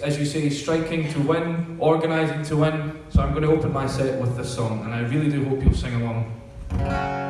as you say, striking to win, organising to win. So I'm going to open my set with this song, and I really do hope you'll sing along.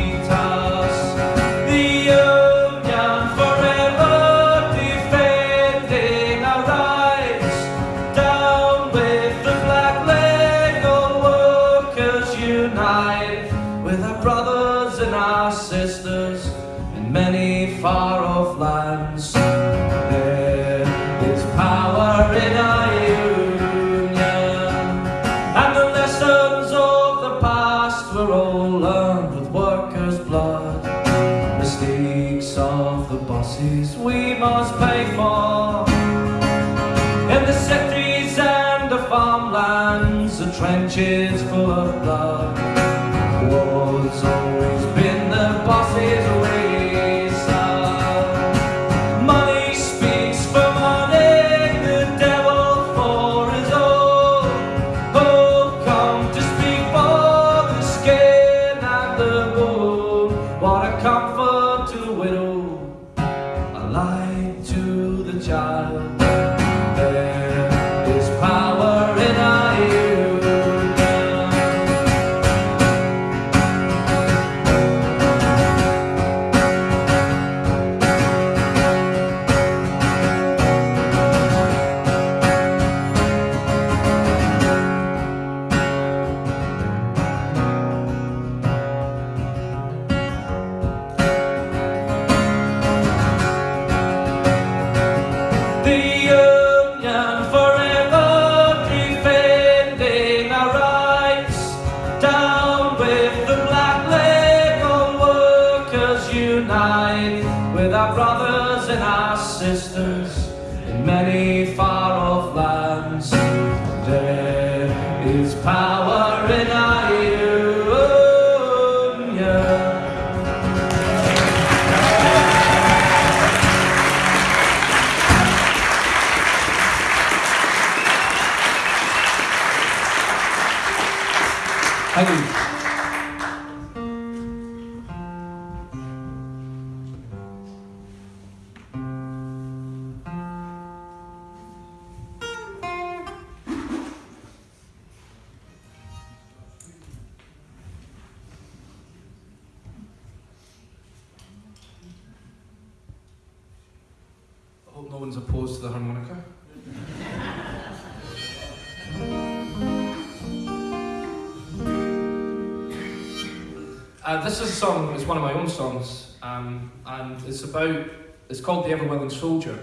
it's one of my own songs, um, and it's about, it's called The Ever Willing Soldier,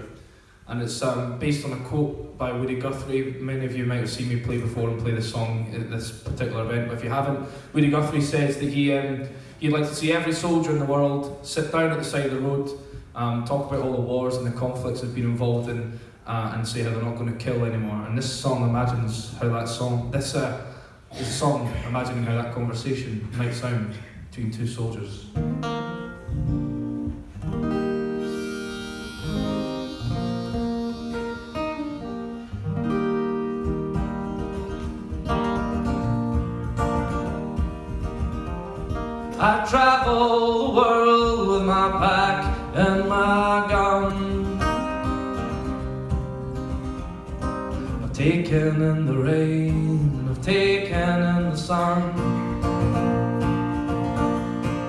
and it's um, based on a quote by Woody Guthrie. Many of you might have seen me play before and play this song at this particular event, but if you haven't, Woody Guthrie says that he, um, he'd like to see every soldier in the world sit down at the side of the road, um, talk about all the wars and the conflicts they've been involved in, uh, and say how they're not going to kill anymore. And this song imagines how that song, this, uh, this song, imagining how that conversation might sound between two soldiers. I travel the world with my pack taken in the rain, I've taken in the sun.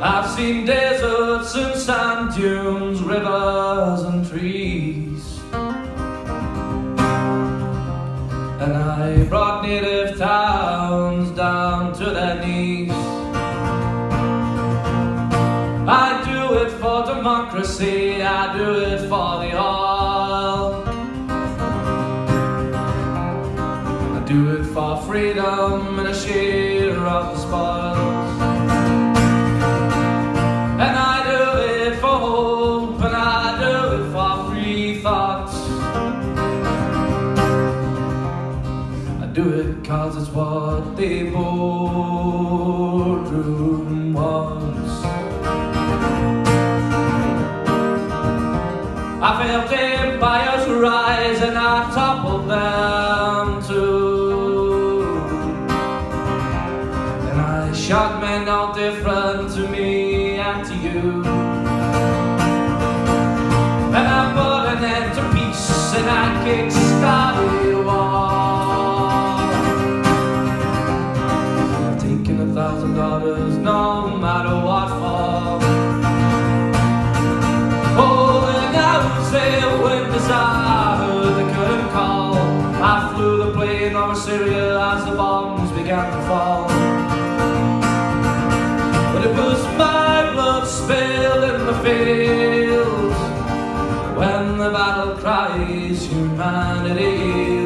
I've seen deserts and sand dunes, rivers and trees. And I brought native towns down to their knees. I do it for democracy, I do it for the when the battle cries humanity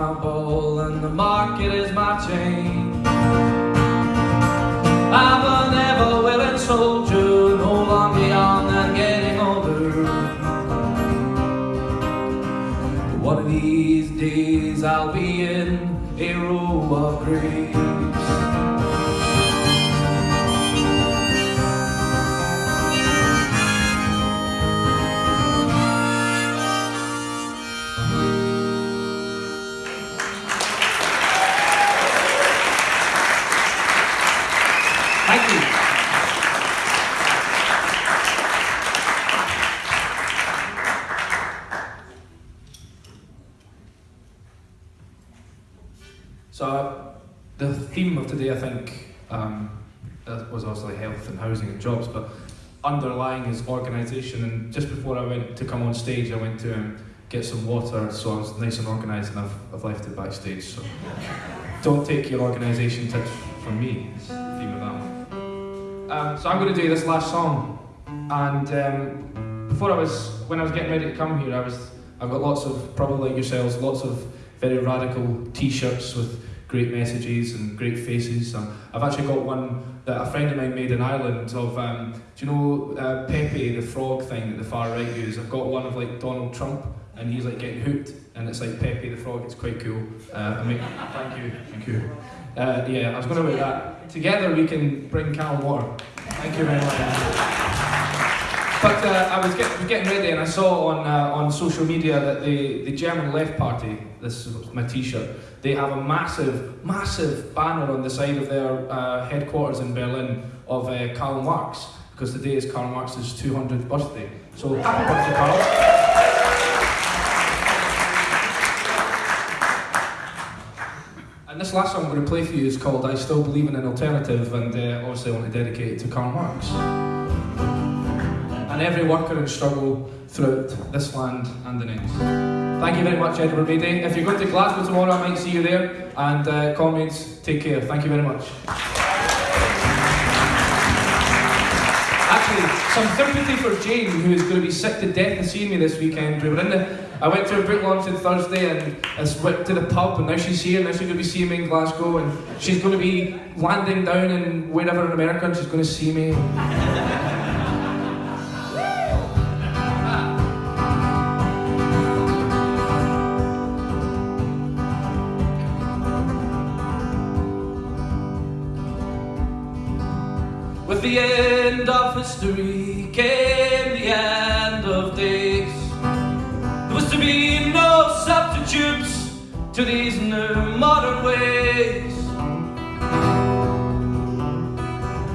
my ball and the market is my chain. I'm an ever willing soldier, no longer young and getting older. One of these days I'll be in a row of graves. Um, uh, was obviously health and housing and jobs, but underlying is organisation. And just before I went to come on stage, I went to um, get some water, so I was nice and organised, and I've, I've left it backstage. So, don't take your organisation tips from me. That. Um, so, I'm going to do this last song, and um, before I was, when I was getting ready to come here, I was, I've got lots of, probably like yourselves, lots of very radical T-shirts with great messages and great faces. Um, I've actually got one that a friend of mine made in Ireland of, um, do you know uh, Pepe the frog thing that the far right use? I've got one of like Donald Trump and he's like getting hooked and it's like Pepe the frog. It's quite cool. Uh, I mean, thank you, thank you. Uh, yeah, I was going to wear that. Together we can bring Calm Water. Thank you very much. But uh, I was, get, getting ready and I saw on uh, on social media that the, the German Left Party, this is my t-shirt, they have a massive, massive banner on the side of their uh, headquarters in Berlin of uh, Karl Marx, because today is Karl Marx's 200th birthday. So happy birthday, Karl. And this last song I'm going to play for you is called I Still Believe in an Alternative, and uh, obviously I want to dedicate it to Karl Marx and every worker in struggle throughout this land and the next. Thank you very much, Edward Beatty. If you're going to Glasgow tomorrow, I might see you there. And uh, comrades, take care. Thank you very much. Actually, some sympathy for Jane, who is going to be sick to death of seeing me this weekend. We were in the, I went to a book launch on Thursday and I went to the pub, and now she's here. Now she's going to be seeing me in Glasgow, and she's going to be landing down in wherever in America, and she's going to see me. The end of history came the end of days. There was to be no substitutes to these new modern ways.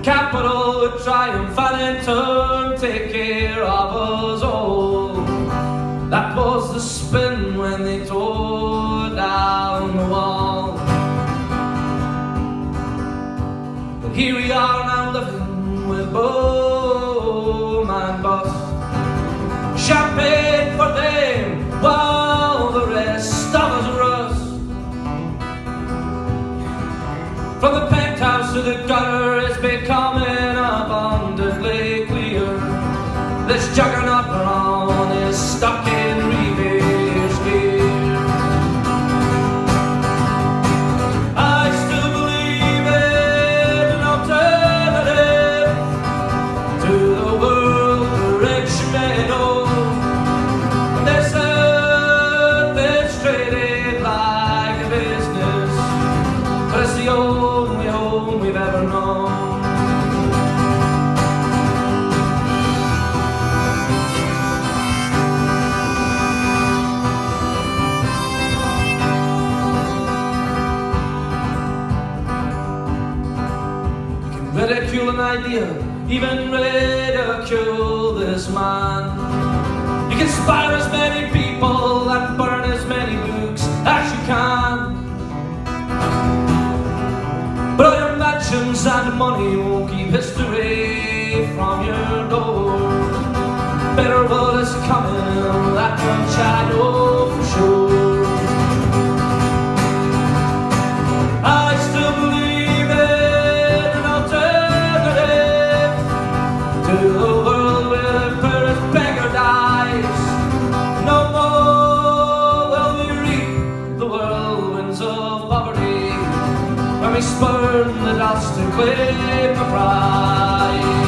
Capital would triumph and in turn take care of us all. That was the spin when they tore down the wall. But here we are now Oh, boom and bust. Champagne for them while the rest of us rust. From the penthouse to the gutter it's becoming abundantly clear. This juggernaut Brown is stuck even ridicule this man. You can spy as many people and burn as many books as you can. But all your mansions and money won't keep history from your door. Better world is coming, the dust claim the prize.